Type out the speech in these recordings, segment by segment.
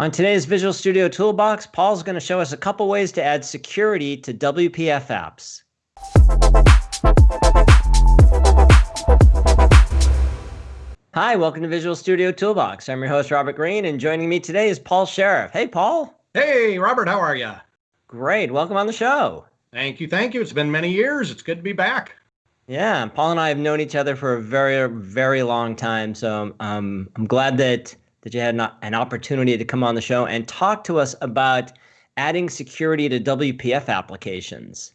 On today's Visual Studio Toolbox, Paul's going to show us a couple ways to add security to WPF apps. Hi, welcome to Visual Studio Toolbox. I'm your host, Robert Green, and joining me today is Paul Sheriff. Hey, Paul. Hey, Robert, how are you? Great. Welcome on the show. Thank you. Thank you. It's been many years. It's good to be back. Yeah, Paul and I have known each other for a very, very long time. So um, I'm glad that that you had an, an opportunity to come on the show and talk to us about adding security to WPF applications.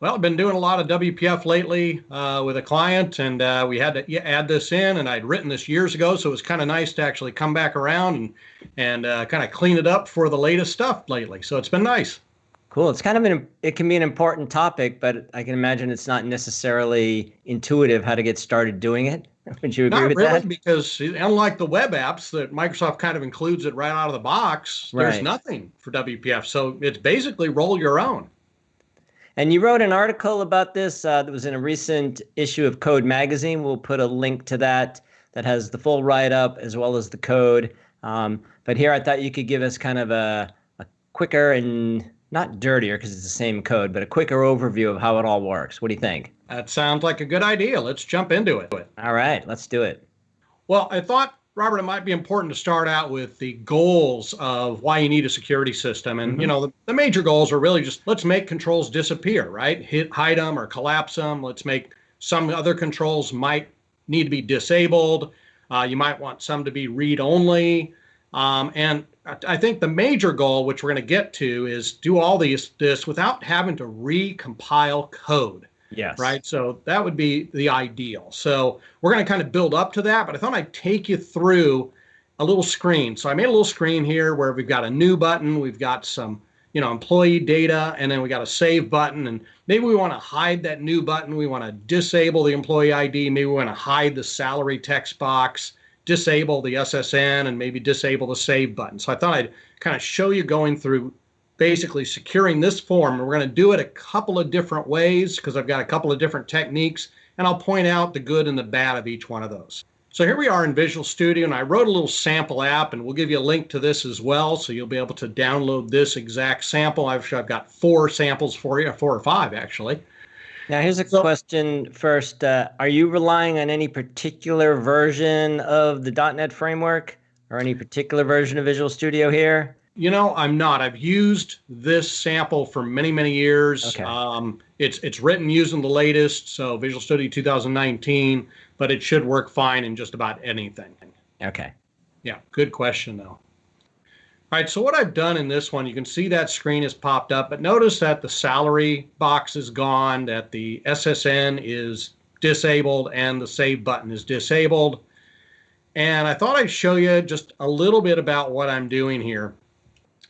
Well, I've been doing a lot of WPF lately uh, with a client, and uh, we had to add this in. And I'd written this years ago, so it was kind of nice to actually come back around and and uh, kind of clean it up for the latest stuff lately. So it's been nice. Cool. It's kind of an it can be an important topic, but I can imagine it's not necessarily intuitive how to get started doing it. Would you agree not with really, that? Because unlike the web apps that Microsoft kind of includes it right out of the box, there's Right. nothing for WPF. So it's basically roll your own. And you wrote an article about this uh, that was in a recent issue of Code Magazine. We'll put a link to that that has the full write up as well as the code. Um, but here I thought you could give us kind of a, a quicker and not dirtier because it's the same code, but a quicker overview of how it all works. What do you think? That sounds like a good idea. Let's jump into it. All right, let's do it. Well, I thought, Robert, it might be important to start out with the goals of why you need a security system. And, you know, the, the major goals are really just let's make controls disappear, right? Hit, hide them or collapse them. Let's make some other controls might need to be disabled. Uh, you might want some to be read only. Um, and I- I think the major goal, which we're going to get to, is do all these this without having to recompile code Yes. right? So that would be the ideal. So we're going to kind of build up to that, but I thought I'd take you through a little screen. So I made a little screen here where we've got a new button, we've got some, you know, employee data, and then we got a save button. And maybe we want to hide that new button. We want to disable the employee ID. Maybe we want to hide the salary text box, disable the SSN, and maybe disable the save button. So I thought I'd kind of show you going through basically securing this form. And we're going to do it a couple of different ways because I've got a couple of different techniques, and I'll point out the good and the bad of each one of those. So here we are in Visual Studio, and I wrote a little sample app, and we'll give you a link to this as well, so you'll be able to download this exact sample. I've, I've got four samples for you, four or five actually. Now, here's a So- question first. Uh, are you relying on any particular version of the .NET framework or any particular version of Visual Studio here? You know, I'm not. I've used this sample for many, many years. Okay. Um, it's it's written using the latest, so Visual Studio 2019, but it should work fine in just about anything. Okay. Yeah, good question though. All right, so what I've done in this one, you can see that screen has popped up, but notice that the salary box is gone, that the SSN is disabled, and the save button is disabled. And I thought I'd show you just a little bit about what I'm doing here.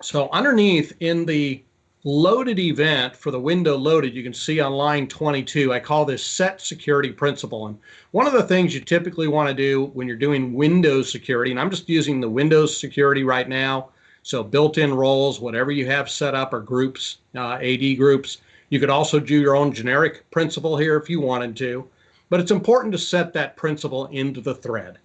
So underneath in the loaded event for the window loaded, you can see on line 22, I call this set security principal. And one of the things you typically want to do when you're doing Windows security, and I'm just using the Windows security right now, so built-in roles, whatever you have set up or groups, uh, AD groups. You could also do your own generic principal here if you wanted to, but it's important to set that principal into the thread.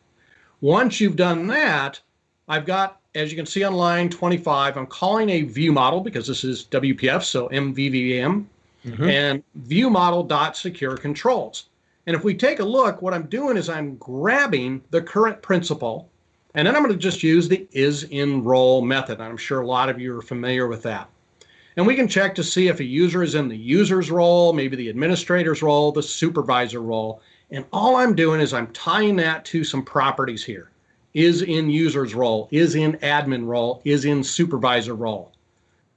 Once you've done that, I've got, as you can see on line 25, I'm calling a view model because this is WPF, so MVVM, and view model dot secure controls. And if we take a look, what I'm doing is I'm grabbing the current principal, and then I'm going to just use the is in role method. I'm sure a lot of you are familiar with that. And we can check to see if a user is in the user's role, maybe the administrator's role, the supervisor role. And all I'm doing is I'm tying that to some properties here. Is in user's role, is in admin role, is in supervisor role.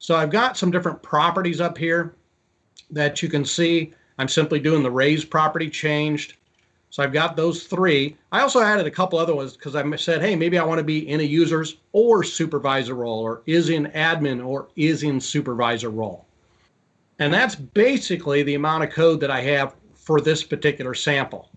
So I've got some different properties up here that you can see. I'm simply doing the raise property changed. So I've got those three. I also added a couple other ones because I said, hey, maybe I want to be in a user's or supervisor role or is in admin or is in supervisor role. And that's basically the amount of code that I have for this particular sample.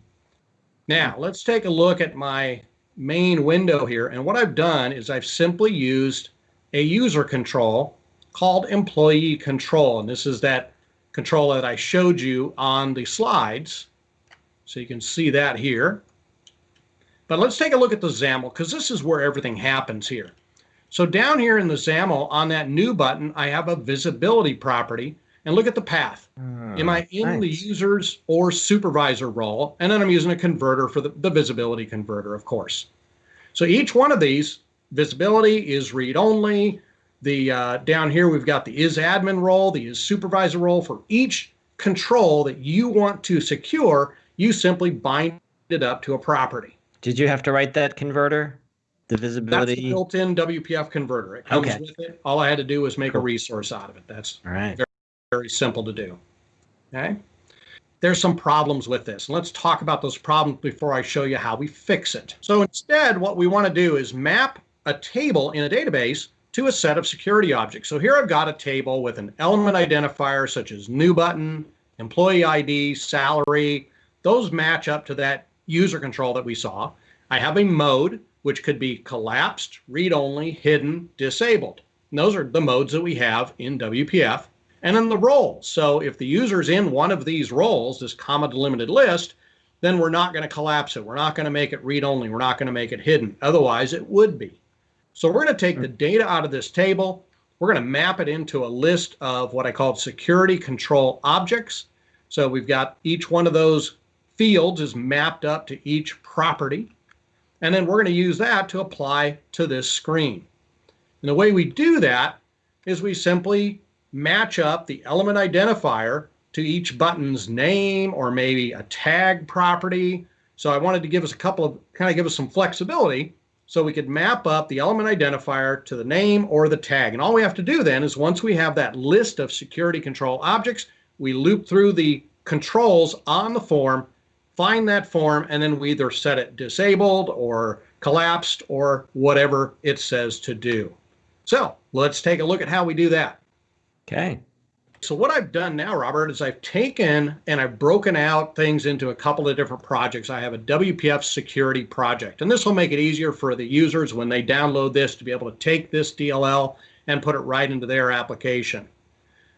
Now let's take a look at my main window here. And what I've done is I've simply used a user control called employee control. And this is that control that I showed you on the slides. So you can see that here. But let's take a look at the XAML because this is where everything happens here. So down here in the XAML on that new button, I have a visibility property and look at the path. Am I in nice. the users or supervisor role? And then I'm using a converter for the, the visibility converter, of course. So each one of these, visibility is read only. The uh, down here we've got the is admin role, the is supervisor role. For each control that you want to secure, you simply bind it up to a property. Did you have to write that converter? The visibility? That's the built-in WPF converter. It comes Okay. with it. All I had to do was make a resource out of it. That's All right. very very simple to do. Okay. There's some problems with this. And let's talk about those problems before I show you how we fix it. So instead, what we want to do is map a table in a database to a set of security objects. So here I've got a table with an element identifier such as new button, employee ID, salary. Those match up to that user control that we saw. I have a mode, which could be collapsed, read only, hidden, disabled. And those are the modes that we have in WPF. And then the role. So if the user's in one of these roles, this comma delimited list, then we're not going to collapse it. We're not going to make it read only. We're not going to make it hidden. Otherwise, it would be. So we're going to take the data out of this table. We're going to map it into a list of what I call security control objects. So we've got each one of those fields is mapped up to each property. And then we're going to use that to apply to this screen. And the way we do that is we simply match up the element identifier to each button's name or maybe a tag property. So I wanted to give us a couple of kind of give us some flexibility so we could map up the element identifier to the name or the tag. And all we have to do then is once we have that list of security control objects, we loop through the controls on the form, find that form, and then we either set it disabled or collapsed or whatever it says to do. So let's take a look at how we do that. Okay. So what I've done now, Robert, is I've taken and I've broken out things into a couple of different projects. I have a WPF security project, and this will make it easier for the users when they download this to be able to take this DLL and put it right into their application.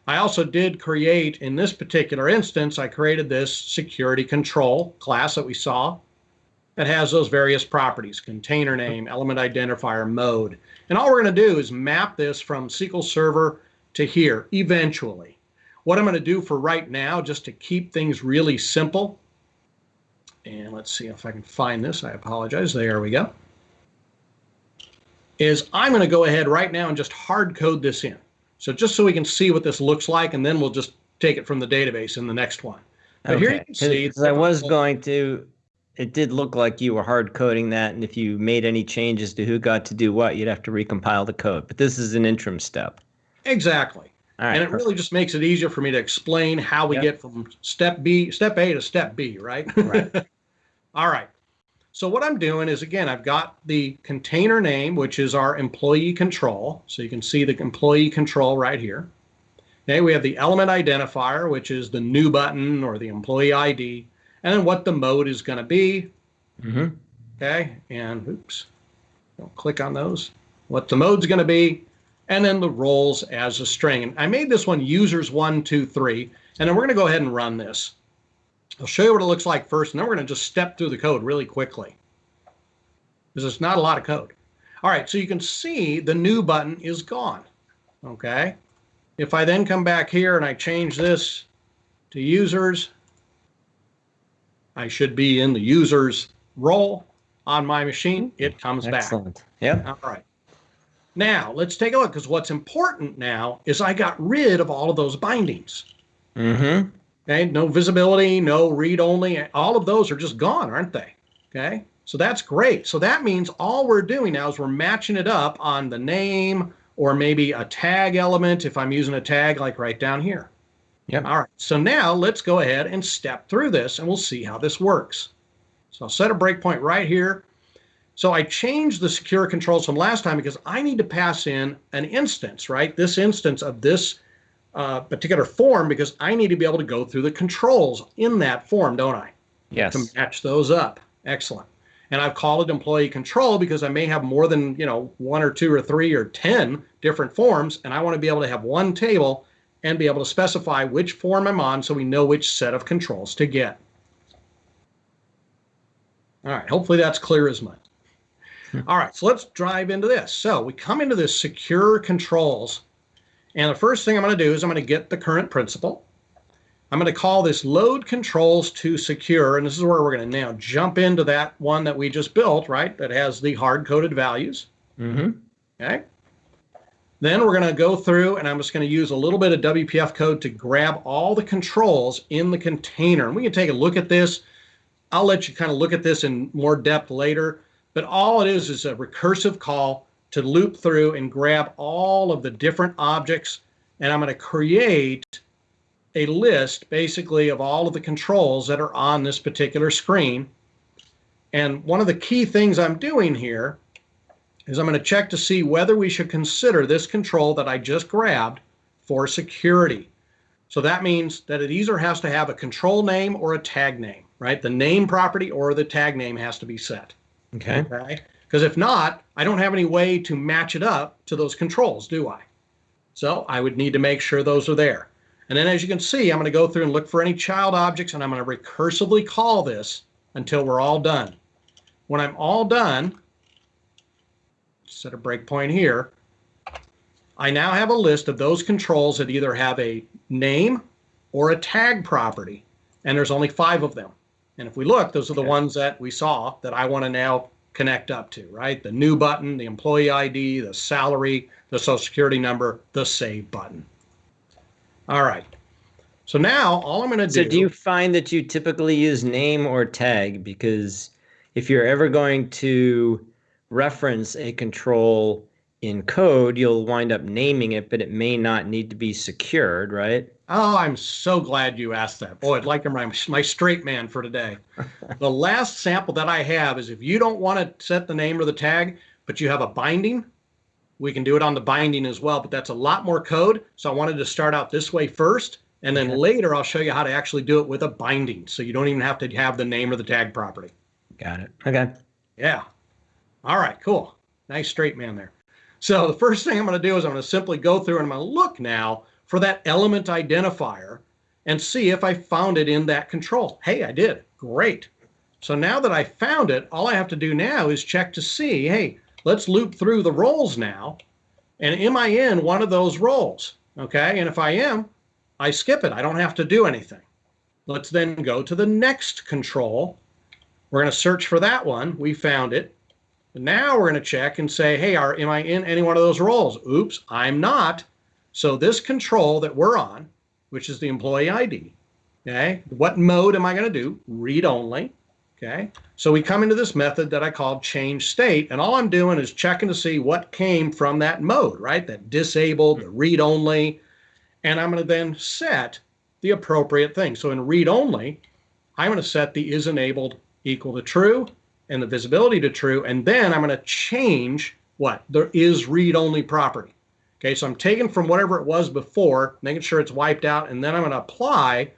I also did create, in this particular instance, I created this security control class that we saw that has those various properties, container name, element identifier, mode. And all we're going to do is map this from SQL Server to here eventually. What I'm going to do for right now, just to keep things really simple, and let's see if I can find this. I apologize. There we go. Is I'm going to go ahead right now and just hard code this in. So just so we can see what this looks like, and then we'll just take it from the database in the next one. But here you can see. Because I was going to, it did look like you were hard coding that, and if you made any changes to who got to do what, you'd have to recompile the code. But this is an interim step. Exactly. All right. and it really just makes it easier for me to explain how we Yep. get from step B, step A to step B, right? Right. All right. So what I'm doing is again, I've got the container name, which is our employee control. So you can see the employee control right here. Okay, we have the element identifier, which is the new button or the employee ID, and then what the mode is going to be. Mhm. Okay, and oops, don't click on those. What the mode's going to be, and then the roles as a string. And I made this one users one, two, three, and then we're going to go ahead and run this. I'll show you what it looks like first, and then we're going to just step through the code really quickly. Because it's not a lot of code. All right, so you can see the new button is gone. Okay. If I then come back here and I change this to users, I should be in the users role on my machine. It comes back. Excellent. Yep. All right. Now let's take a look because what's important now is I got rid of all of those bindings. Mm-hmm. Okay, no visibility, no read only. All of those are just gone, aren't they? Okay, so that's great. So that means all we're doing now is we're matching it up on the name or maybe a tag element if I'm using a tag like right down here. Yeah. All right, so now let's go ahead and step through this and we'll see how this works. So I'll set a breakpoint right here. So I changed the secure controls from last time because I need to pass in an instance, right? This instance of this uh, particular form because I need to be able to go through the controls in that form, don't I? Yes. To match those up. Excellent. And I've called it employee control because I may have more than, you know, one or two or three or 10 different forms. And I want to be able to have one table and be able to specify which form I'm on so we know which set of controls to get. All right. Hopefully that's clear as mud. All right, so let's drive into this. So we come into this secure controls, and the first thing I'm going to do is I'm going to get the current principal. I'm going to call this load controls to secure, and this is where we're going to now jump into that one that we just built, right? That has the hard-coded values. Mm-hmm. Okay. Then we're going to go through, and I'm just going to use a little bit of WPF code to grab all the controls in the container. And we can take a look at this. I'll let you kind of look at this in more depth later. But all it is is a recursive call to loop through and grab all of the different objects. And I'm going to create a list basically of all of the controls that are on this particular screen. And one of the key things I'm doing here is I'm going to check to see whether we should consider this control that I just grabbed for security. So that means that it either has to have a control name or a tag name, right? The name property or the tag name has to be set. Okay. Okay. Because if not, I don't have any way to match it up to those controls, do I? So I would need to make sure those are there. And then as you can see, I'm going to go through and look for any child objects and I'm going to recursively call this until we're all done. When I'm all done, set a breakpoint here, I now have a list of those controls that either have a name or a tag property, and there's only five of them. And if we look, those are the Okay. ones that we saw that I want to now connect up to, right? The new button, the employee ID, the salary, the social security number, the save button. All right. So now all I'm going to do. So do. do you find that you typically use name or tag? Because if you're ever going to reference a control in code, you'll wind up naming it, but it may not need to be secured, right? Oh, I'm so glad you asked that. Boy, I'd like to my, my straight man for today. the last sample that I have is if you don't want to set the name or the tag, but you have a binding, we can do it on the binding as well, but that's a lot more code. So I wanted to start out this way first, and then Okay. later I'll show you how to actually do it with a binding. So you don't even have to have the name or the tag property. Got it. Okay. Yeah. All right, cool. Nice straight man there. So the first thing I'm going to do is I'm going to simply go through and I'm going to look now for that element identifier and see if I found it in that control. Hey, I did. Great. So now that I found it, all I have to do now is check to see, hey, let's loop through the roles now. And am I in one of those roles? Okay. And if I am, I skip it. I don't have to do anything. Let's then go to the next control. We're going to search for that one. We found it. Now we're going to check and say, hey, are, am I in any one of those roles? Oops, I'm not. So this control that we're on, which is the employee ID, okay, what mode am I going to do? Read only, okay. So we come into this method that I called change state, and all I'm doing is checking to see what came from that mode, right? That disabled, the read only, and I'm going to then set the appropriate thing. So in read only, I'm going to set the is enabled equal to true and the visibility to true, and then I'm going to change what? There is read-only property. Okay, so I'm taking from whatever it was before, making sure it's wiped out, and then I'm going to apply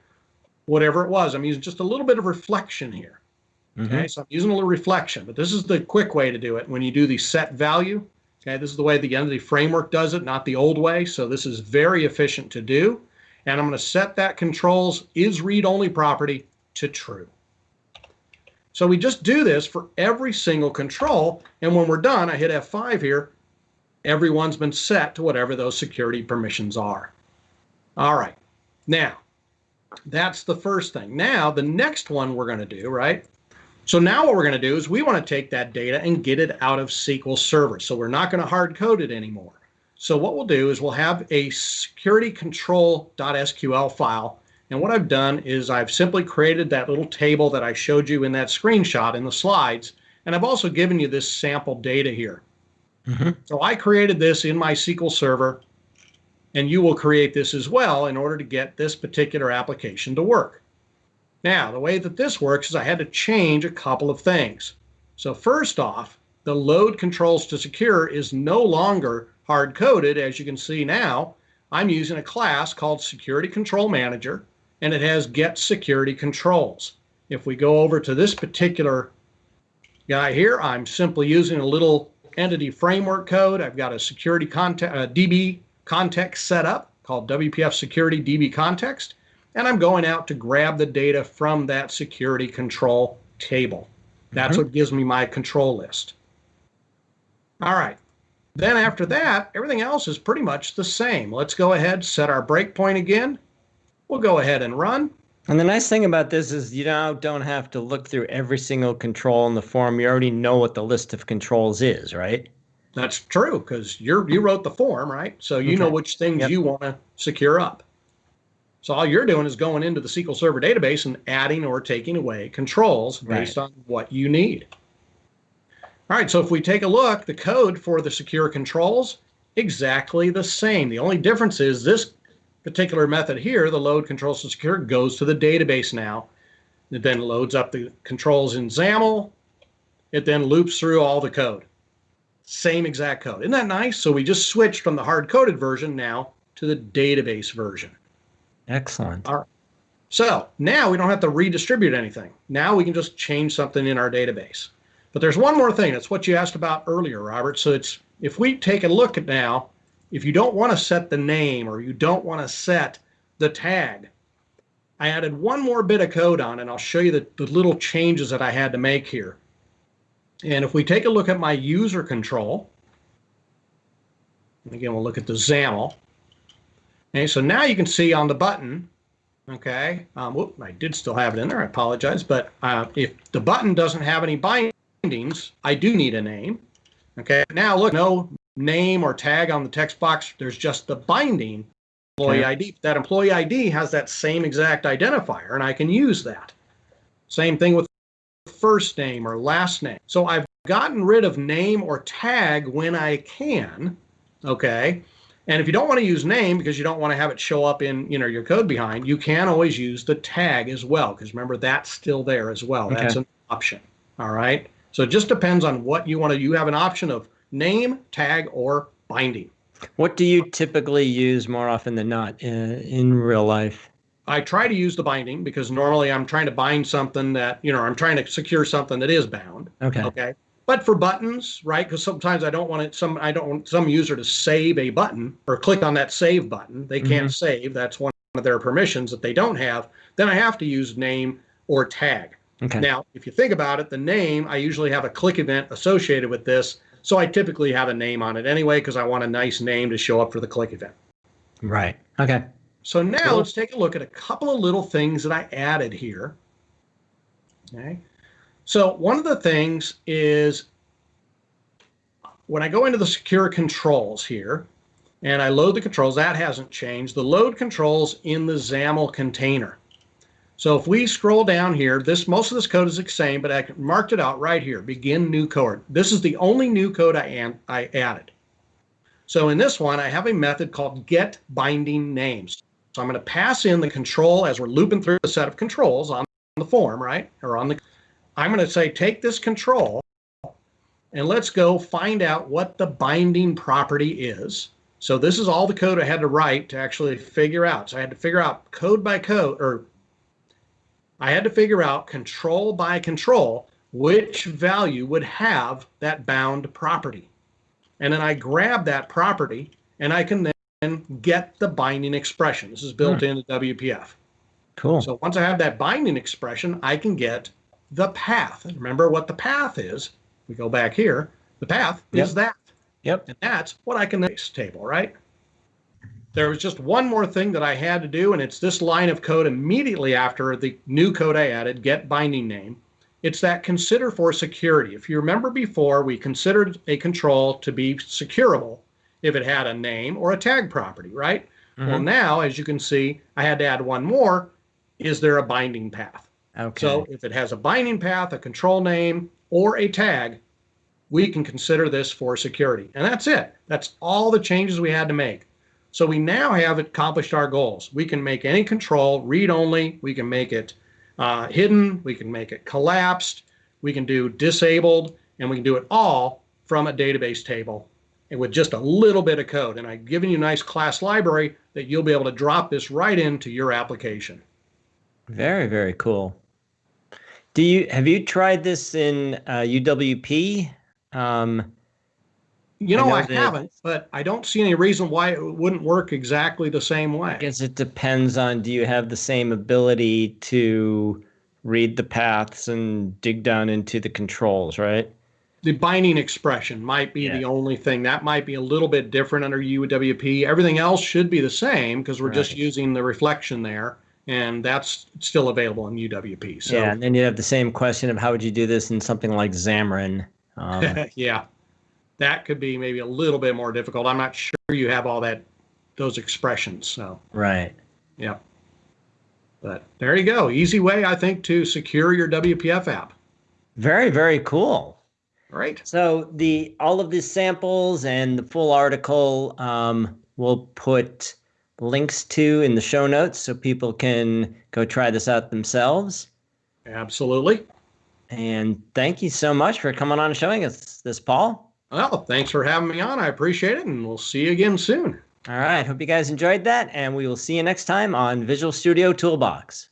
whatever it was. I'm using just a little bit of reflection here. Okay, mm-hmm. so I'm using a little reflection, but this is the quick way to do it when you do the set value. Okay, this is the way the entity framework does it, not the old way. So this is very efficient to do. And I'm going to set that controls is read-only property to true. So we just do this for every single control. And when we're done, I hit F5 here. Everyone's been set to whatever those security permissions are. All right. Now, that's the first thing. Now, the next one we're going to do, right? So now what we're going to do is we want to take that data and get it out of SQL Server. So we're not going to hard code it anymore. So what we'll do is we'll have a security control.sql file and what I've done is I've simply created that little table that I showed you in that screenshot in the slides. And I've also given you this sample data here. Mhm. So I created this in my SQL Server, and you will create this as well in order to get this particular application to work. Now, the way that this works is I had to change a couple of things. So first off, the load controls to secure is no longer hard coded. As you can see now, I'm using a class called Security Control Manager and it has get security controls. If we go over to this particular guy here, I'm simply using a little entity framework code. I've got a security context, uh, DB context set up called WPF Security DB Context, and I'm going out to grab the data from that security control table. That's Mhm. what gives me my control list. All right. Then after that, everything else is pretty much the same. Let's go ahead, set our breakpoint again. We'll go ahead and run. And the nice thing about this is you now don't have to look through every single control in the form. You already know what the list of controls is, right? That's true because you you wrote the form, right? So you okay. know which things yep. you want to secure up. So all you're doing is going into the SQL Server database and adding or taking away controls based right. on what you need. All right, so if we take a look, the code for the secure controls, exactly the same. The only difference is this particular method here, the load controls to secure, goes to the database now. It then loads up the controls in XAML. It then loops through all the code. Same exact code. Isn't that nice? So we just switched from the hard-coded version now to the database version. Excellent. All right. So now we don't have to redistribute anything. Now we can just change something in our database. But there's one more thing. That's what you asked about earlier, Robert. So it's if we take a look at now, if you don't want to set the name or you don't want to set the tag, I added one more bit of code on and I'll show you the, the little changes that I had to make here. And if we take a look at my user control, and again, we'll look at the XAML. Okay, so now you can see on the button, okay, um, whoop, I did still have it in there, I apologize, but uh, if the button doesn't have any bindings, I do need a name. Okay, now look, no name or tag on the text box, there's just the binding employee okay. ID. That employee ID has that same exact identifier, and I can use that. Same thing with first name or last name. So I've gotten rid of name or tag when I can, okay? And if you don't want to use name because you don't want to have it show up in you know your code behind, you can always use the tag as well because remember that's still there as well. Okay. That's an option. All right. So it just depends on what you want to. You have an option of name, tag, or binding. What do you typically use more often than not in, uh, in real life? I try to use the binding because normally I'm trying to bind something that, you know, I'm trying to secure something that is bound. Okay. Okay. But for buttons, right? Because sometimes I don't want it, some I don't want some user to save a button or click on that save button. They can't mm-hmm. save. That's one of their permissions that they don't have. Then I have to use name or tag. Okay. Now, if you think about it, the name, I usually have a click event associated with this. So I typically have a name on it anyway because I want a nice name to show up for the click event. Right. Okay. So now cool. let's take a look at a couple of little things that I added here. Okay. So one of the things is when I go into the secure controls here and I load the controls, that hasn't changed. The load controls in the XAML container. So if we scroll down here, this most of this code is the same, but I marked it out right here, begin new code. This is the only new code I, am, I added. So in this one, I have a method called get binding names. So I'm going to pass in the control as we're looping through the set of controls on the form, right? Or on the, I'm going to say, take this control and let's go find out what the binding property is. So this is all the code I had to write to actually figure out. So I had to figure out code by code or I had to figure out control by control which value would have that bound property. And then I grab that property and I can then get the binding expression. This is built hmm. into WPF. Cool. So once I have that binding expression, I can get the path. Remember what the path is. We go back here. The path yep. is that. Yep. And that's what I can base table, right? There was just one more thing that I had to do, and it's this line of code immediately after the new code I added, get binding name. It's that consider for security. If you remember before, we considered a control to be securable if it had a name or a tag property, right? Mm-hmm. Well, now, as you can see, I had to add one more. Is there a binding path? Okay. So if it has a binding path, a control name, or a tag, we can consider this for security. And that's it. That's all the changes we had to make. So we now have accomplished our goals. We can make any control read only. We can make it uh, hidden. We can make it collapsed. We can do disabled, and we can do it all from a database table and with just a little bit of code. And I've given you a nice class library that you'll be able to drop this right into your application. Very, very cool. Do you have you tried this in uh, UWP? Um, you know, I, know I haven't, but I don't see any reason why it wouldn't work exactly the same way. I guess it depends on do you have the same ability to read the paths and dig down into the controls, right? the binding expression might be Yeah. the only thing that might be a little bit different under UWP. Everything else should be the same because we're just using the reflection there, and that's still available in UWP. So yeah, and then you have the same question of how would you do this in something like Xamarin? Um, yeah, that could be maybe a little bit more difficult. I'm not sure you have all that those expressions. So right. yeah, but there you go. Easy way I think to secure your WPF app. Very, very cool. Right. So the all of these samples and the full article um, we'll put links to in the show notes so people can go try this out themselves. Absolutely. And thank you so much for coming on and showing us this, Paul. Well, thanks for having me on. I appreciate it, and we'll see you again soon. All right. Hope you guys enjoyed that, and we will see you next time on Visual Studio Toolbox.